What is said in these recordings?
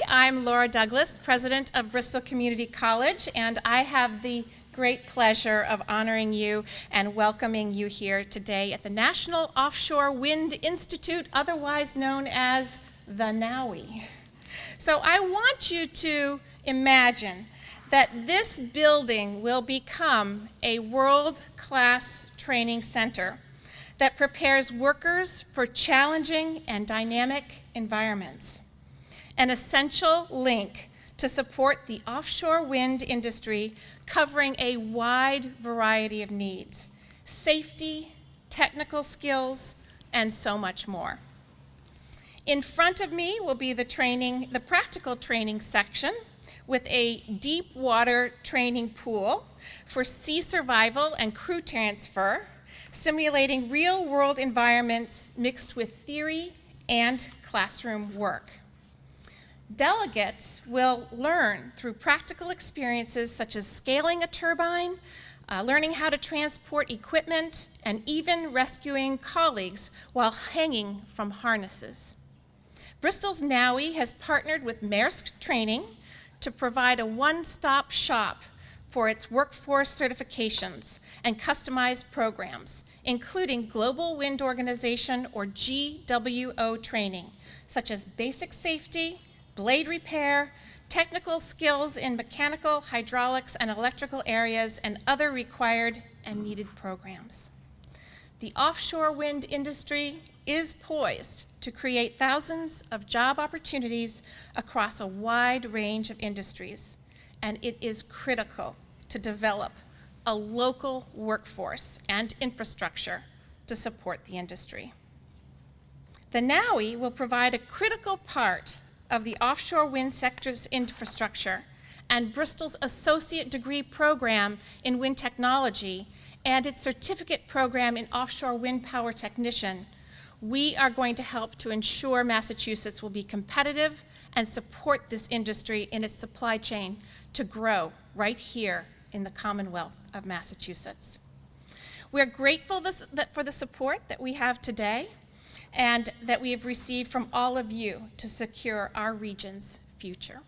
Hi, I'm Laura Douglas, president of Bristol Community College, and I have the great pleasure of honoring you and welcoming you here today at the National Offshore Wind Institute, otherwise known as the NOWI. So I want you to imagine that this building will become a world-class training center that prepares workers for challenging and dynamic environments. An essential link to support the offshore wind industry covering a wide variety of needs, safety, technical skills, and so much more. In front of me will be the training, the practical training section with a deep water training pool for sea survival and crew transfer, simulating real world environments mixed with theory and classroom work. Delegates will learn through practical experiences such as scaling a turbine, uh, learning how to transport equipment, and even rescuing colleagues while hanging from harnesses. Bristol's NOWI has partnered with Maersk Training to provide a one-stop shop for its workforce certifications and customized programs, including Global Wind Organization or GWO training, such as basic safety, blade repair, technical skills in mechanical, hydraulics, and electrical areas, and other required and needed programs. The offshore wind industry is poised to create thousands of job opportunities across a wide range of industries, and it is critical to develop a local workforce and infrastructure to support the industry. The NOWI will provide a critical part of the offshore wind sector's infrastructure and Bristol's associate degree program in wind technology and its certificate program in offshore wind power technician, we are going to help to ensure Massachusetts will be competitive and support this industry in its supply chain to grow right here in the Commonwealth of Massachusetts. We're grateful this, for the support that we have today and that we have received from all of you to secure our region's future.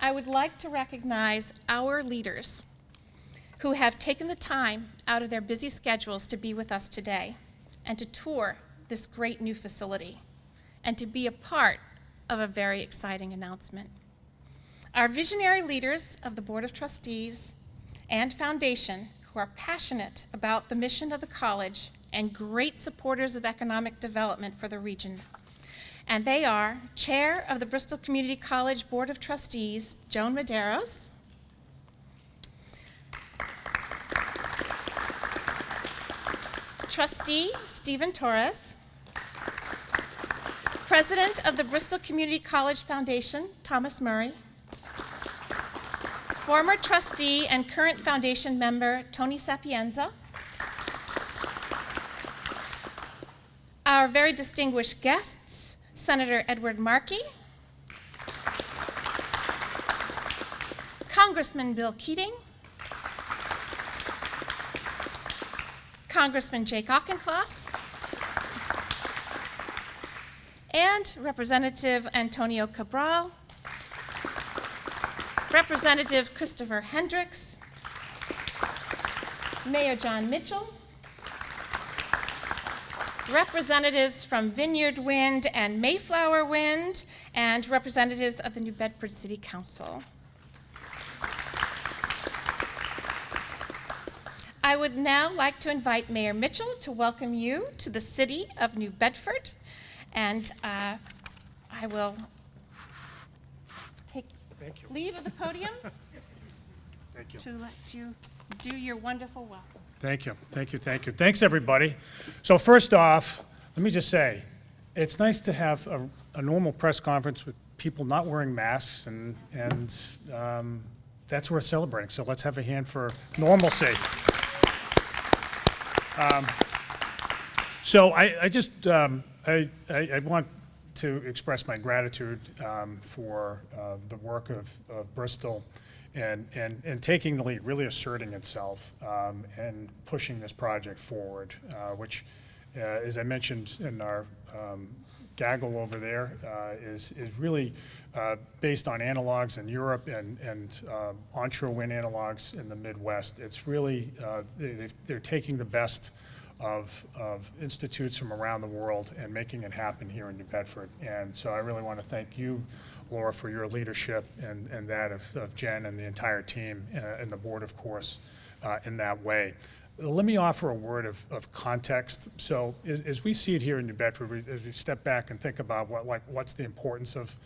I would like to recognize our leaders who have taken the time out of their busy schedules to be with us today and to tour this great new facility and to be a part of a very exciting announcement. Our visionary leaders of the Board of Trustees and Foundation who are passionate about the mission of the college and great supporters of economic development for the region. And they are Chair of the Bristol Community College Board of Trustees, Joan Medeiros, Trustee Stephen Torres, President of the Bristol Community College Foundation, Thomas Murray, former trustee and current foundation member, Tony Sapienza, our very distinguished guests, Senator Edward Markey, Congressman Bill Keating, Congressman Jake Auchincloss, and Representative Antonio Cabral, Representative Christopher Hendricks, Mayor John Mitchell, representatives from Vineyard Wind and Mayflower Wind, and representatives of the New Bedford City Council. I would now like to invite Mayor Mitchell to welcome you to the city of New Bedford, and uh, I will take leave of the podium Thank you. to let you do your wonderful welcome. Thank you, thank you, thank you. Thanks, everybody. So first off, let me just say, it's nice to have a, a normal press conference with people not wearing masks, and, and um, that's worth celebrating. So let's have a hand for normalcy. Um, So I, I just, um, I, I I want to express my gratitude um, for uh, the work of, of Bristol and, and, and taking the lead, really asserting itself um, and pushing this project forward, uh, which, uh, as I mentioned in our um, gaggle over there uh, is, is really uh, based on analogs in Europe and, and uh, onshore wind analogs in the Midwest. It's really, uh, they, they're taking the best of, of institutes from around the world and making it happen here in New Bedford. And so I really want to thank you, Laura, for your leadership and, and that of, of Jen and the entire team uh, and the board, of course, uh, in that way. Let me offer a word of, of context. So as, we see it here in New Bedford, we- as we step back and think about what, like, what's the importance of,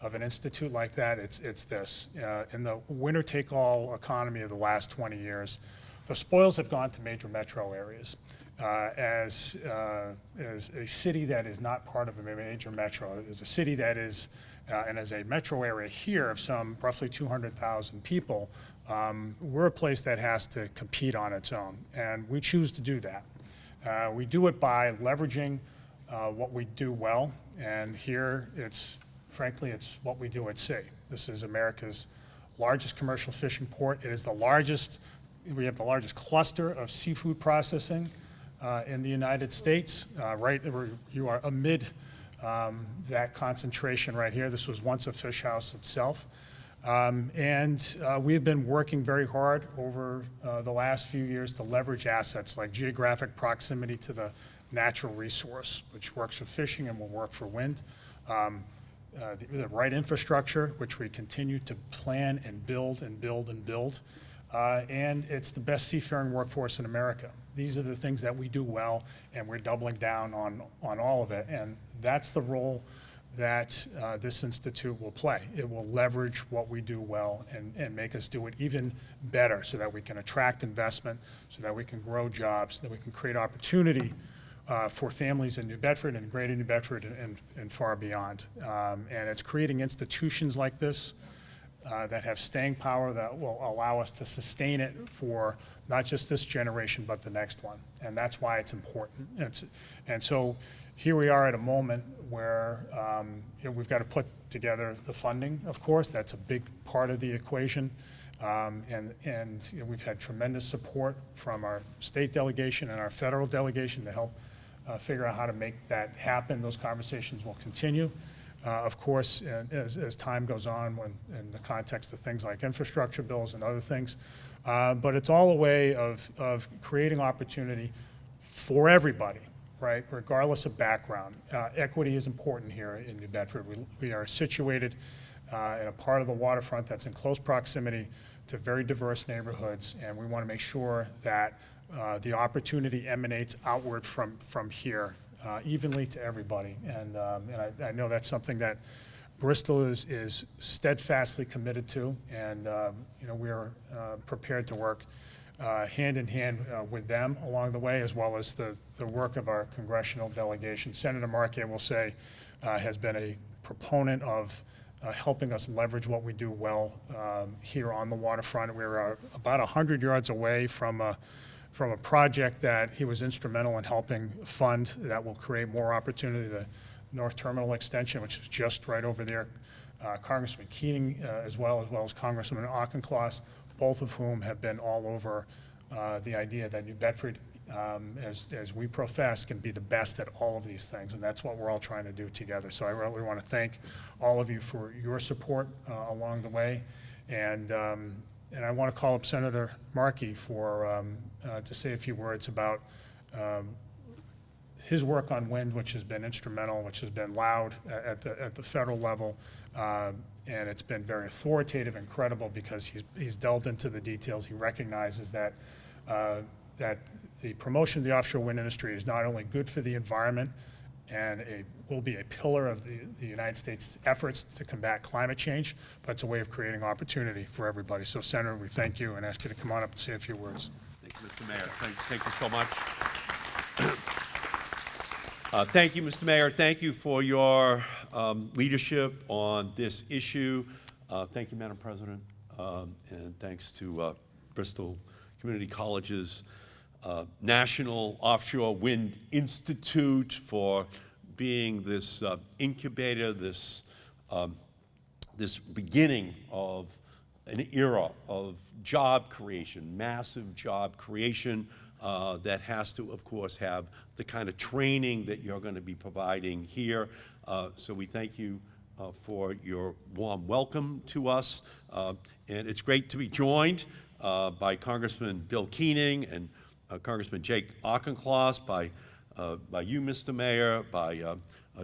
of an institute like that, it's, it's this. Uh, In the winner-take-all economy of the last 20 years, the spoils have gone to major metro areas. Uh, As, uh, as a city that is not part of a major metro, as a city that is, uh, and as a metro area here of some roughly 200,000 people, um, we're a place that has to compete on its own, and we choose to do that. Uh, We do it by leveraging uh, what we do well, and here it's, frankly, it's what we do at sea. This is America's largest commercial fishing port. It is the largest, we have the largest cluster of seafood processing uh, in the United States, uh, right, you are amid um, that concentration right here. This was once a fish house itself. Um, And uh, we have been working very hard over uh, the last few years to leverage assets like geographic proximity to the natural resource, which works for fishing and will work for wind. Um, uh, The the right infrastructure, which we continue to plan and build and build and build. Uh, And it's the best seafaring workforce in America. These are the things that we do well, and we're doubling down on, on all of it. And that's the role that uh, this institute will play. It will leverage what we do well and, and make us do it even better so that we can attract investment, so that we can grow jobs, that we can create opportunity uh, for families in New Bedford and greater New Bedford and- and, and far beyond. Um, And it's creating institutions like this uh, that have staying power that will allow us to sustain it for not just this generation, but the next one. And that's why it's important. It's, and so here we are at a moment where, um, you know, we've got to put together the funding, of course. That's a big part of the equation. Um, And, and you know, we've had tremendous support from our state delegation and our federal delegation to help uh, figure out how to make that happen. Those conversations will continue. Uh, Of course, as, as time goes on, when, in the context of things like infrastructure bills and other things. Uh, But it's all a way of, of creating opportunity for everybody, right, regardless of background. Uh, Equity is important here in New Bedford. We, we are situated uh, in a part of the waterfront that's in close proximity to very diverse neighborhoods, and we want to make sure that uh, the opportunity emanates outward from, from here uh, evenly to everybody. And, um, and I, I know that's something that Bristol is, is steadfastly committed to, and, um, you know, we are uh, prepared to work uh, hand in hand uh, with them along the way, as well as the, the work of our congressional delegation. Senator Markey, I will say, uh, has been a proponent of uh, helping us leverage what we do well um, here on the waterfront. We're uh, about 100 yards away from from a project that he was instrumental in helping fund that will create more opportunity, the North Terminal Extension, which is just right over there. Uh, Congressman Keating uh, as well, as well as Congressman Auchincloss, both of whom have been all over uh, the idea that New Bedford, um, as, as we profess, can be the best at all of these things, and that's what we're all trying to do together. So I really want to thank all of you for your support uh, along the way. And, um, and I want to call up Senator Markey for, um, uh, to say a few words about um, his work on wind, which has been instrumental, which has been loud at the, at the federal level. uh, And it's been very authoritative and credible because he's, he's delved into the details. He recognizes that, uh, that the promotion of the offshore wind industry is not only good for the environment and a, will be a pillar of the, the United States' efforts to combat climate change, but it's a way of creating opportunity for everybody. So Senator, we thank you and ask you to come on up and say a few words. Mr. Mayor. Thank, thank you so much. Uh, Thank you, Mr. Mayor. Thank you for your um, leadership on this issue. Uh, Thank you, Madam President. Um, And thanks to uh, Bristol Community College's uh, National Offshore Wind Institute for being this uh, incubator, this um, this beginning of an era of job creation, massive job creation uh, that has to, of course, have the kind of training that you're going to be providing here. Uh, so we thank you uh, for your warm welcome to us. Uh, and it's great to be joined uh, by Congressman Bill Keating and Congressman Jake Auchincloss, by, by you, Mr. Mayor, by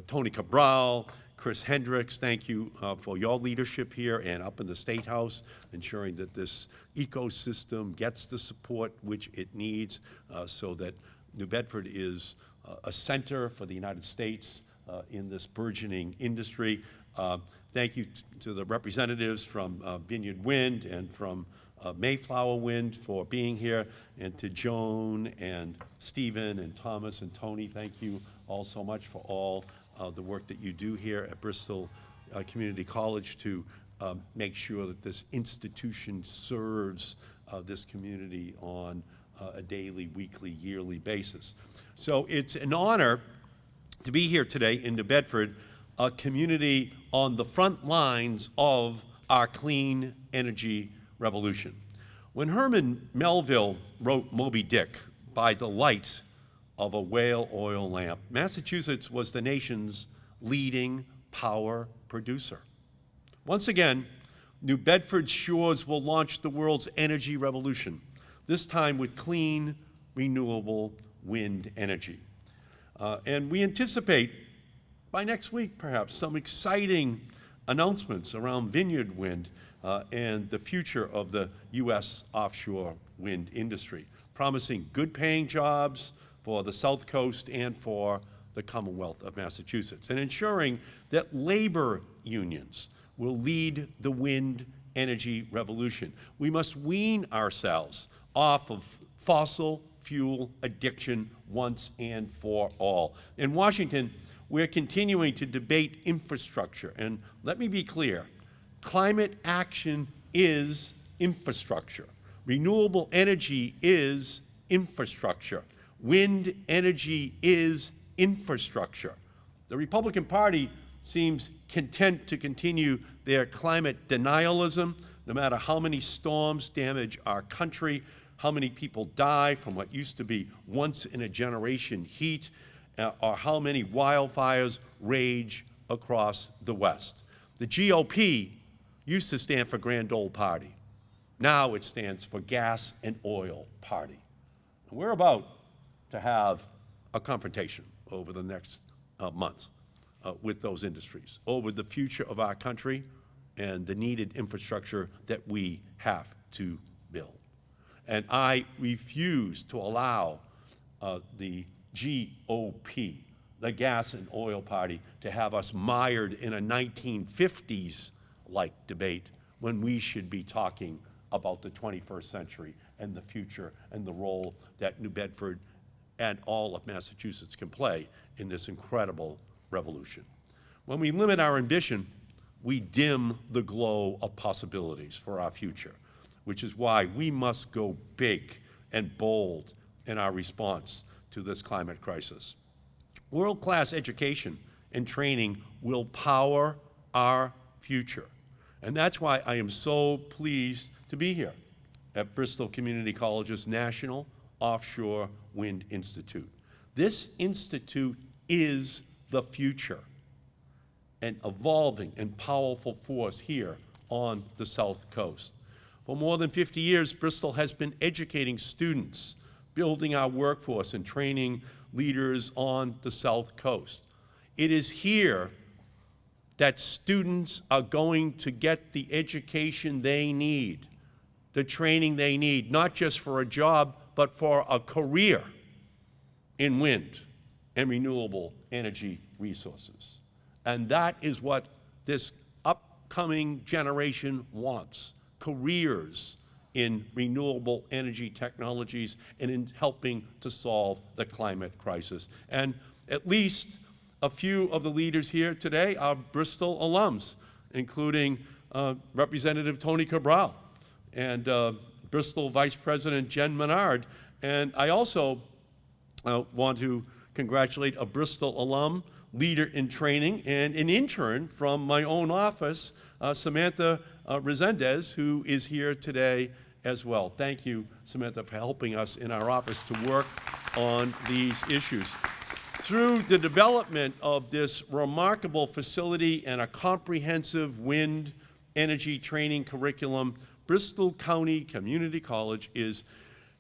Tony Cabral, Chris Hendricks, thank you uh, for your leadership here and up in the State House, ensuring that this ecosystem gets the support which it needs uh, so that New Bedford is uh, a center for the United States uh, in this burgeoning industry. Uh, Thank you to the representatives from uh, Vineyard Wind and from Mayflower Wind for being here, and to Joan and Stephen and Thomas and Tony, thank you all so much for all uh, the work that you do here at Bristol uh, Community College to um, make sure that this institution serves uh, this community on uh, a daily, weekly, yearly basis. So it's an honor to be here today in New Bedford, a community on the front lines of our clean energy revolution. When Herman Melville wrote Moby Dick by the light of a whale oil lamp, Massachusetts was the nation's leading power producer. Once again, New Bedford's shores will launch the world's energy revolution, this time with clean, renewable wind energy. Uh, and we anticipate by next week, perhaps, some exciting announcements around Vineyard Wind uh, and the future of the U.S. offshore wind industry, promising good paying jobs for the South Coast and for the Commonwealth of Massachusetts, and ensuring that labor unions will lead the wind energy revolution. We must wean ourselves off of fossil fuel addiction once and for all. In Washington, we're continuing to debate infrastructure. And let me be clear climate action is infrastructure, renewable energy is infrastructure, wind energy is infrastructure. The Republican Party seems content to continue their climate denialism, no matter how many storms damage our country, how many people die from what used to be once in a generation heat, uh, or how many wildfires rage across the West. The GOP used to stand for Grand Old Party. Now it stands for Gas and Oil Party. We're about to have a confrontation over the next uh, months uh, with those industries, over the future of our country and the needed infrastructure that we have to build. And I refuse to allow uh, the GOP, the Gas and Oil Party, to have us mired in a 1950s like debate when we should be talking about the 21st century and the future and the role that New Bedford and all of Massachusetts can play in this incredible revolution. When we limit our ambition, we dim the glow of possibilities for our future, which is why we must go big and bold in our response to this climate crisis. World-class education and training will power our future. And that's why I am so pleased to be here at Bristol Community College's National Offshore Wind Institute. This institute is the future, an evolving and powerful force here on the South Coast. For more than 50 years, Bristol has been educating students building our workforce and training leaders on the South Coast. It is here that students are going to get the education they need, the training they need, not just for a job, but for a career in wind and renewable energy resources. And that is what this upcoming generation wants, careers in renewable energy technologies and in helping to solve the climate crisis. And at least a few of the leaders here today are Bristol alums, including uh, Representative Tony Cabral and uh, Bristol Vice President Jen Menard. And I also uh, want to congratulate a Bristol alum, leader in training, and an intern from my own office, uh, Samantha uh, Resendez, who is here today as well. Thank you, Samantha, for helping us in our office to work on these issues. Through the development of this remarkable facility and a comprehensive wind energy training curriculum, Bristol County Community College is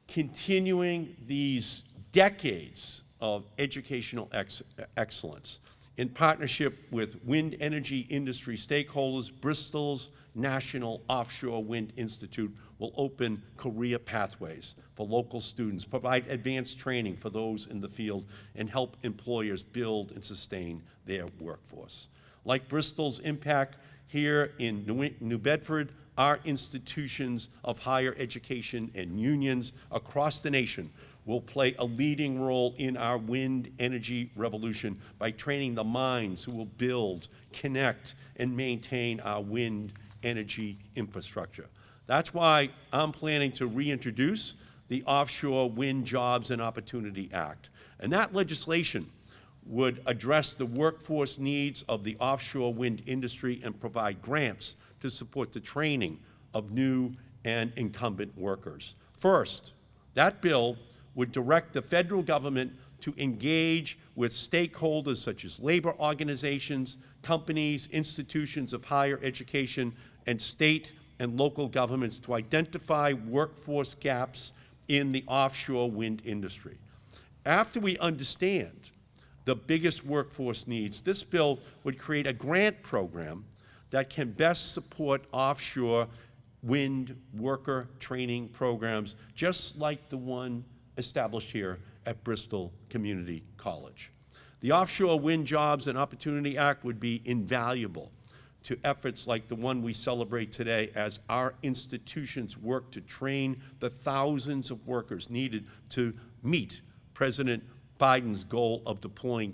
continuing these decades of educational ex- excellence. In partnership with wind energy industry stakeholders, Bristol's National Offshore Wind Institute will open career pathways for local students, provide advanced training for those in the field, and help employers build and sustain their workforce. Like Bristol's impact here in New- New Bedford, our institutions of higher education and unions across the nation will play a leading role in our wind energy revolution by training the minds who will build, connect, and maintain our wind energy infrastructure. That's why I'm planning to reintroduce the Offshore Wind Jobs and Opportunity Act. And that legislation would address the workforce needs of the offshore wind industry and provide grants to support the training of new and incumbent workers. First, that bill would direct the federal government to engage with stakeholders such as labor organizations, companies, institutions of higher education, and state and local governments to identify workforce gaps in the offshore wind industry. After we understand the biggest workforce needs, this bill would create a grant program that can best support offshore wind worker training programs, just like the one established here at Bristol Community College. The Offshore Wind Jobs and Opportunity Act would be invaluable to efforts like the one we celebrate today as our institutions work to train the thousands of workers needed to meet President Biden's goal of deploying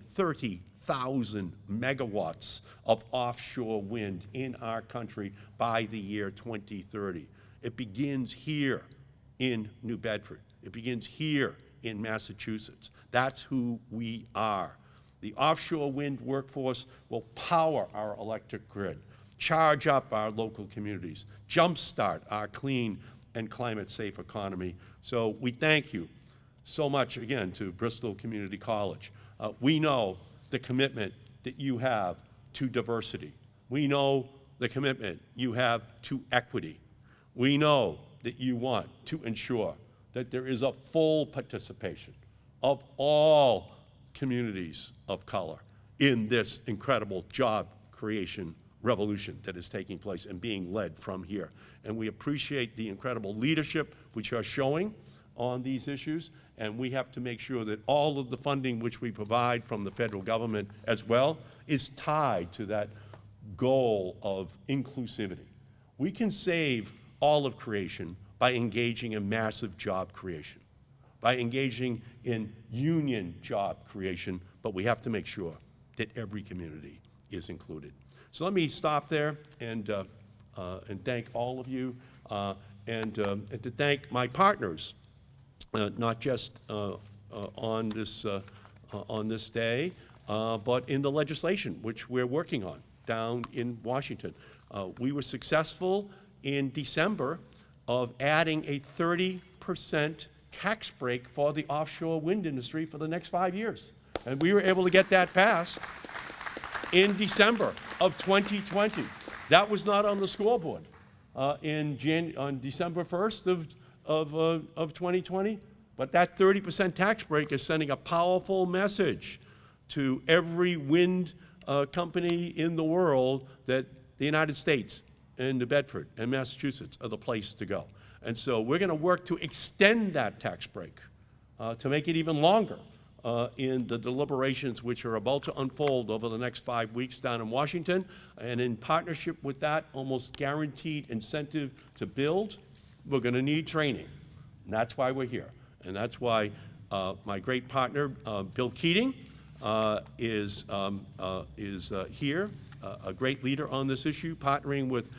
30,000 megawatts of offshore wind in our country by the year 2030. It begins here in New Bedford. It begins here in Massachusetts. That's who we are. The offshore wind workforce will power our electric grid, charge up our local communities, jumpstart our clean and climate-safe economy. So we thank you so much again to Bristol Community College. Uh, we know the commitment that you have to diversity. We know the commitment you have to equity. We know that you want to ensure that there is a full participation of all communities of color in this incredible job creation revolution that is taking place and being led from here. And we appreciate the incredible leadership which you are showing on these issues, and we have to make sure that all of the funding which we provide from the federal government as well is tied to that goal of inclusivity. We can save all of creation by engaging in massive job creation, by engaging in union job creation, but we have to make sure that every community is included. So let me stop there and, uh, uh, and thank all of you, uh, and, um, and to thank my partners, not just uh, uh, on this, uh, uh, on this day, uh, but in the legislation, which we're working on down in Washington. Uh, We were successful in December of adding a 30% tax break for the offshore wind industry for the next five years. And we were able to get that passed in December of 2020. That was not on the scoreboard uh, in Jan- on December 1st of, of, uh, of 2020. But that 30% tax break is sending a powerful message to every wind uh, company in the world that the United States and New Bedford and Massachusetts are the place to go. And so we're going to work to extend that tax break uh, to make it even longer uh, in the deliberations which are about to unfold over the next five weeks down in Washington. And in partnership with that almost guaranteed incentive to build, we're going to need training. And that's why we're here. And that's why uh, my great partner, uh, Bill Keating, uh, is, um, uh, is uh, here, uh, a great leader on this issue, partnering with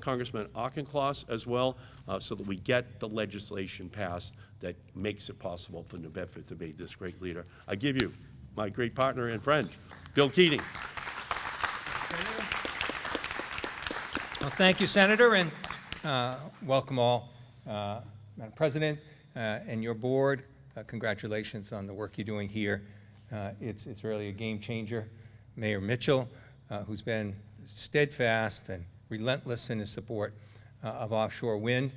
Congressman Auchincloss as well, so that we get the legislation passed that makes it possible for New Bedford to be this great leader. I give you my great partner and friend, Bill Keating. Well, thank you, Senator, and uh, welcome all. Uh, Madam President uh, and your board, uh, congratulations on the work you're doing here. It's, it's really a game changer. Mayor Mitchell, who's been steadfast and relentless in his support of offshore wind.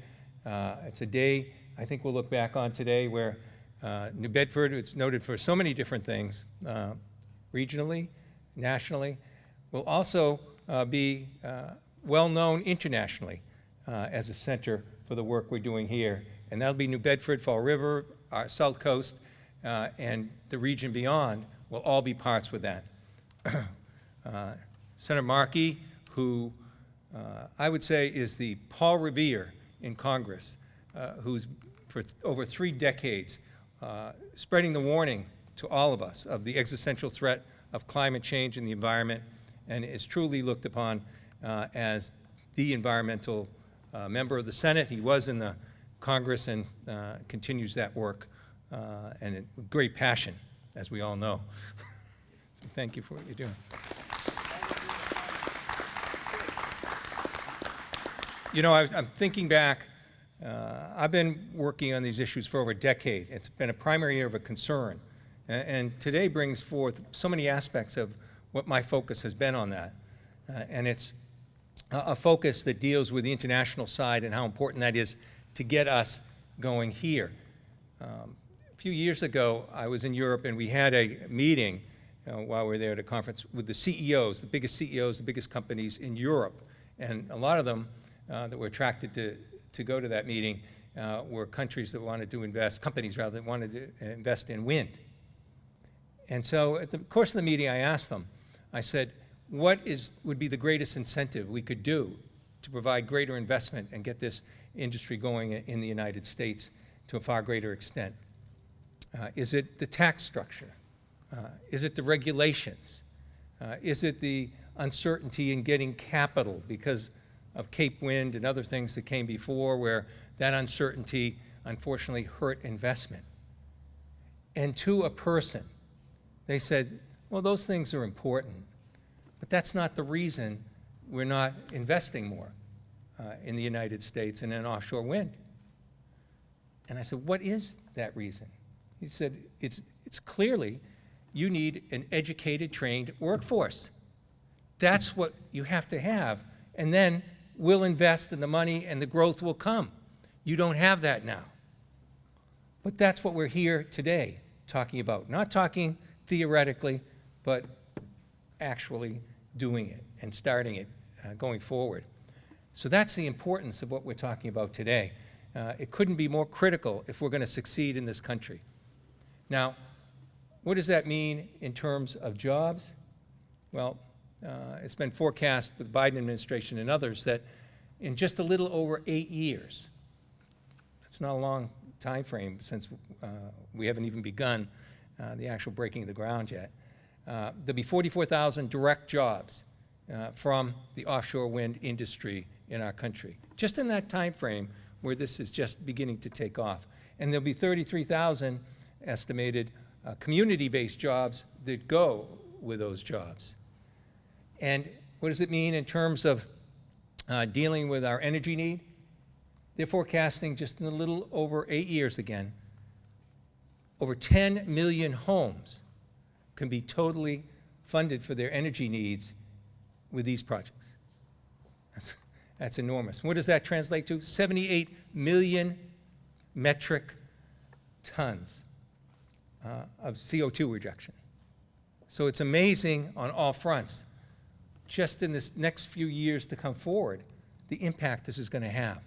It's a day I think we'll look back on today where uh, New Bedford is noted for so many different things, uh, regionally, nationally, will also uh, be uh, well-known internationally uh, as a center for the work we're doing here. And that'll be New Bedford, Fall River, our South Coast, uh, and the region beyond will all be parts with that. Uh, Senator Markey, who uh, I would say is the Paul Revere in Congress, uh, who's for th- over three decades uh, spreading the warning to all of us of the existential threat of climate change in the environment, and is truly looked upon uh, as the environmental member of the Senate. He was in the Congress and uh, continues that work, uh, and it- with great passion, as we all know. So thank you for what you're doing. You know, I, I'm thinking back, uh, I've been working on these issues for over a decade. It's been a primary area of a concern. A- And today brings forth so many aspects of what my focus has been on that. Uh, And it's a focus that deals with the international side and how important that is to get us going here. Um, A few years ago, I was in Europe and we had a meeting uh, while we were there at a conference with the CEOs, the biggest CEOs, the biggest companies in Europe. And a lot of them uh, that were attracted to, to go to that meeting uh, were countries that wanted to invest, companies rather, that wanted to invest in wind. And so at the course of the meeting, I asked them, I said, what is, would be the greatest incentive we could do to provide greater investment and get this industry going in the United States to a far greater extent? Uh, Is it the tax structure? Uh, Is it the regulations? Uh, Is it the uncertainty in getting capital because of Cape Wind and other things that came before where that uncertainty unfortunately hurt investment? And to a person, they said, well, those things are important, but that's not the reason we're not investing more uh, in the United States and in offshore wind. And I said, what is that reason? He said, it's, it's clearly you need an educated, trained workforce. That's what you have to have. And then we'll invest in the money and the growth will come. You don't have that now. But that's what we're here today talking about. Not talking theoretically, but actually doing it and starting it uh, going forward. So that's the importance of what we're talking about today. Uh, it couldn't be more critical if we're going to succeed in this country. Now, what does that mean in terms of jobs? Well, uh, it's been forecast with the Biden administration and others that in just a little over eight years, that's not a long time frame since uh, we haven't even begun uh, the actual breaking of the ground yet. Uh, There'll be 44,000 direct jobs uh, from the offshore wind industry in our country, just in that time frame where this is just beginning to take off. And there'll be 33,000 estimated uh, community-based jobs that go with those jobs. And what does it mean in terms of uh, dealing with our energy need? They're forecasting just in a little over eight years again, over 10 million homes can be totally funded for their energy needs with these projects. That's, that's enormous. What does that translate to? 78 million metric tons uh, of CO2 rejection. So it's amazing on all fronts, just in this next few years to come forward, the impact this is going to have.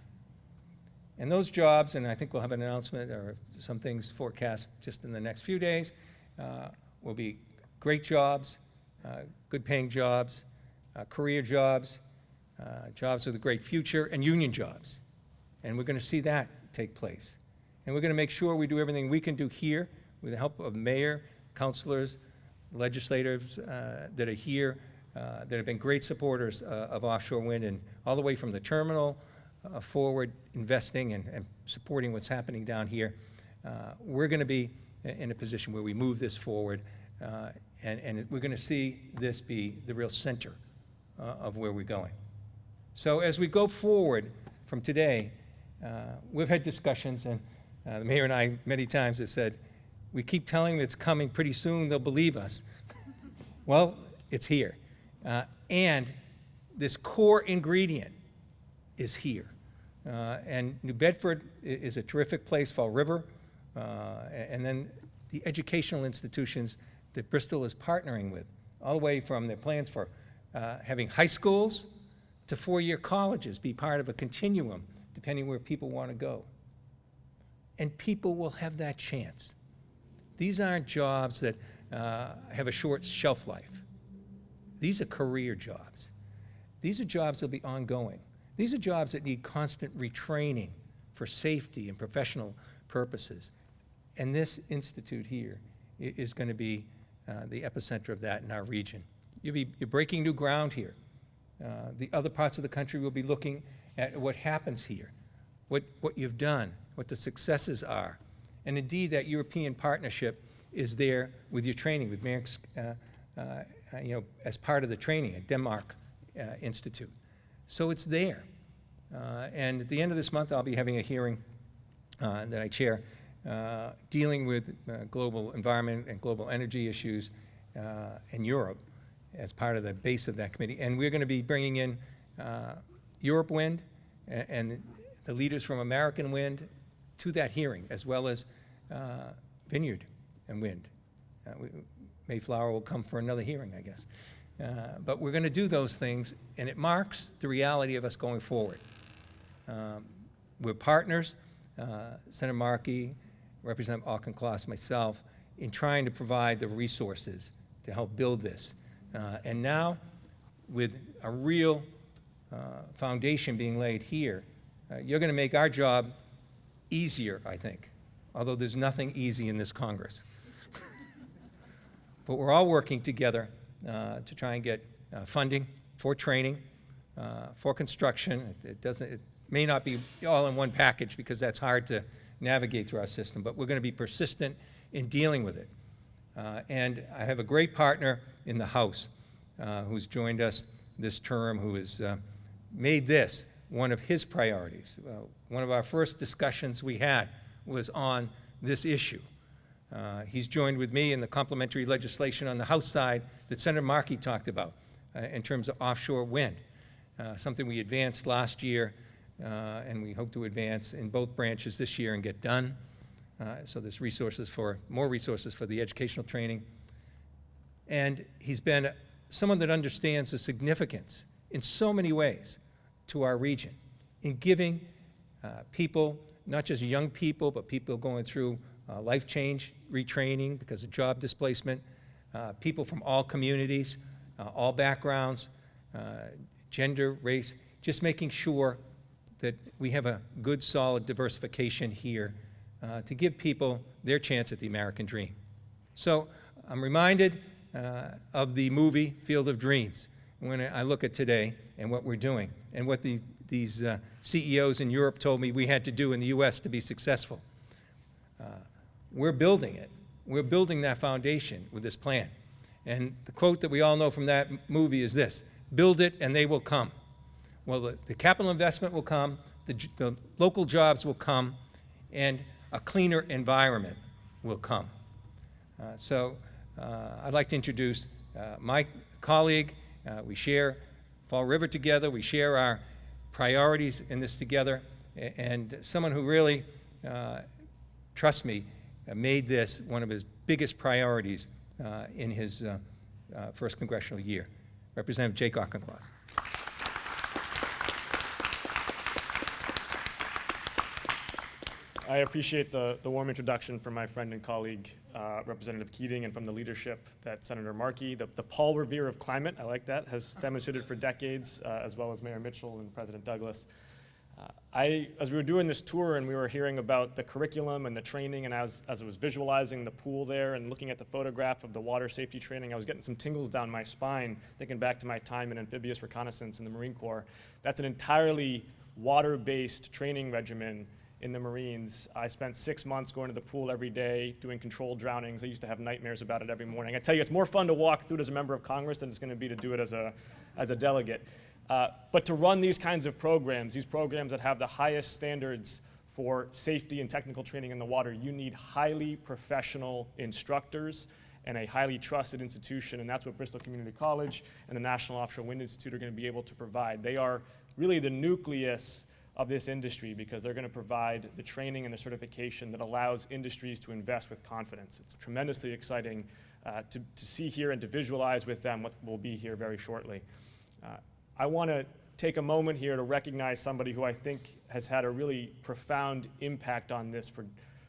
And those jobs, and I think we'll have an announcement or some things forecast just in the next few days, uh, will be great jobs, uh, good paying jobs, uh, career jobs, uh, jobs with a great future, and union jobs. And we're going to see that take place. And we're going to make sure we do everything we can do here with the help of mayor, councilors, legislators uh, that are here, uh, that have been great supporters of offshore wind, and all the way from the terminal forward, investing and, and supporting what's happening down here. Uh, We're going to be in a position where we move this forward, uh, and, and we're going to see this be the real center uh, of where we're going. So as we go forward from today, uh, we've had discussions, and uh, the mayor and I many times have said, we keep telling them it's coming pretty soon, they'll believe us. well, it's here. Uh, and this core ingredient is here. Uh, and New Bedford is a terrific place, Fall River, uh, and then the educational institutions that Bristol is partnering with, all the way from their plans for uh, having high schools to four-year colleges be part of a continuum, depending where people want to go. And people will have that chance. These aren't jobs that uh, have a short shelf life. These are career jobs. These are jobs that'll be ongoing. These are jobs that need constant retraining for safety and professional purposes. And this institute here is going to be uh, the epicenter of that in our region. You'll be, you're breaking new ground here. Uh, The other parts of the country will be looking at what happens here, what, what you've done, what the successes are. And indeed, that European partnership is there with your training, with Maersk, uh, uh, you know, as part of the training at Denmark uh, Institute. So it's there. Uh, And at the end of this month, I'll be having a hearing that I chair, uh, dealing with uh, global environment and global energy issues uh, in Europe as part of the base of that committee. And we're going to be bringing in uh, Europe Wind and the leaders from American Wind to that hearing, as well as uh, Vineyard and Wind. We- Mayflower will come for another hearing, I guess. Uh, But we're going to do those things, and it marks the reality of us going forward. Um, We're partners, uh, Senator Markey, Representative Auchincloss, myself, in trying to provide the resources to help build this. Uh, And now, with a real uh, foundation being laid here, uh, you're going to make our job easier, I think, although there's nothing easy in this Congress. But we're all working together uh, to try and get uh, funding for training, uh, for construction. It- It doesn't, it may not be all in one package because that's hard to navigate through our system, but we're going to be persistent in dealing with it. Uh, And I have a great partner in the House uh, who's joined us this term, who has uh, made this one of his priorities. Uh, One of our first discussions we had was on this issue. Uh, He's joined with me in the complementary legislation on the House side that Senator Markey talked about uh, in terms of offshore wind, something we advanced last year, and we hope to advance in both branches this year and get done. Uh, So there's resources for, more resources for the educational training. And he's been someone that understands the significance in so many ways to our region in giving uh, people, not just young people, but people going through uh, life change, retraining because of job displacement, uh, people from all communities, uh, all backgrounds, uh, gender, race, just making sure that we have a good, solid diversification here uh, to give people their chance at the American dream. So I'm reminded uh, of the movie Field of Dreams when I look at today and what we're doing and what the, these uh, CEOs in Europe told me we had to do in the US to be successful. Uh, We're building it. We're building that foundation with this plan. And the quote that we all know from that movie is this, "Build it and they will come." Well, the, the capital investment will come, the, the local jobs will come, and a cleaner environment will come. Uh, So uh, I'd like to introduce uh, my colleague. Uh, We share Fall River together, we share our priorities in this together, and someone who really, uh, trust me, uh, made this one of his biggest priorities in his first congressional year. Representative Jake Auchincloss. I appreciate the, the warm introduction from my friend and colleague, uh, Representative Keating, and from the leadership that Senator Markey, the, the Paul Revere of climate, I like that, has demonstrated for decades, uh, as well as Mayor Mitchell and President Douglas. Uh, I, as we were doing this tour and we were hearing about the curriculum and the training, and as, as I was visualizing the pool there and looking at the photograph of the water safety training, I was getting some tingles down my spine, thinking back to my time in amphibious reconnaissance in the Marine Corps. That's an entirely water-based training regimen in the Marines. I spent six months going to the pool every day, doing controlled drownings. I used to have nightmares about it every morning. I tell you, it's more fun to walk through it as a member of Congress than it's going to be to do it as a, as a delegate. Uh, but to run these kinds of programs, these programs that have the highest standards for safety and technical training in the water, you need highly professional instructors and a highly trusted institution, and that's what Bristol Community College and the National Offshore Wind Institute are going to be able to provide. They are really the nucleus of this industry because they're going to provide the training and the certification that allows industries to invest with confidence. It's tremendously exciting uh, to, to see here and to visualize with them what will be here very shortly. Uh, I want to take a moment here to recognize somebody who I think has had a really profound impact on this for,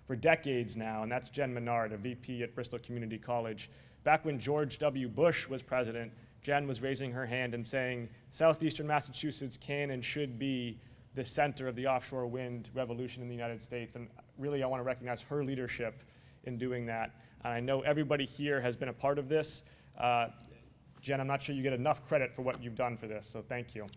for decades now, and that's Jen Menard, a VP at Bristol Community College. Back when George W. Bush was president, Jen was raising her hand and saying, Southeastern Massachusetts can and should be the center of the offshore wind revolution in the United States. And really, I want to recognize her leadership in doing that. And I know everybody here has been a part of this. Uh, Jen, I'm not sure you get enough credit for what you've done for this, so thank you.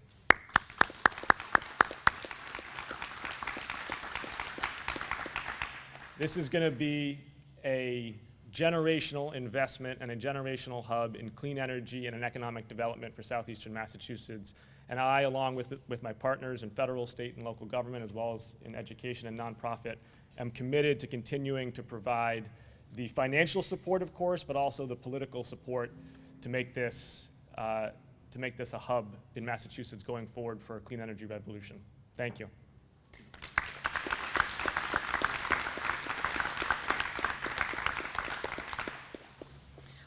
This is going to be a generational investment and a generational hub in clean energy and an economic development for southeastern Massachusetts. And I, along with, with my partners in federal, state, and local government, as well as in education and nonprofit, am committed to continuing to provide the financial support, of course, but also the political support to make this, uh, to make this a hub in Massachusetts going forward for a clean energy revolution. Thank you.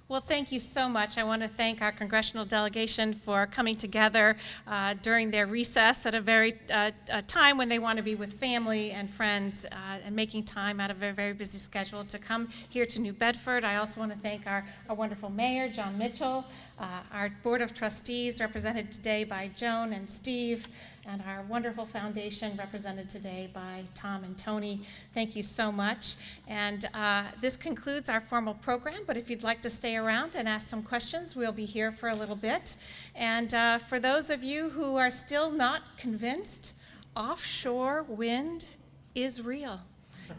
Well, thank you so much. I want to thank our congressional delegation for coming together uh, during their recess at a very uh, a time when they want to be with family and friends uh, and making time out of a very busy schedule to come here to New Bedford. I also want to thank our, our wonderful mayor, Jon Mitchell, uh, our board of trustees represented today by Joan and Steve, and our wonderful foundation represented today by Tom and Tony. Thank you so much. And uh, this concludes our formal program, but if you'd like to stay around and ask some questions, we'll be here for a little bit. And uh, for those of you who are still not convinced, offshore wind is real.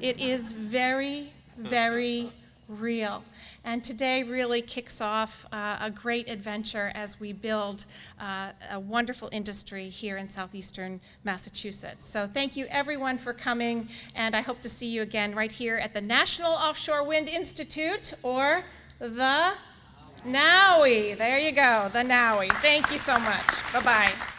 It is very, very real. And today really kicks off uh, a great adventure as we build uh, a wonderful industry here in southeastern Massachusetts. So thank you everyone for coming, and I hope to see you again right here at the National Offshore Wind Institute, or the NOWI. There you go, the NOWI. Thank you so much. Bye-bye.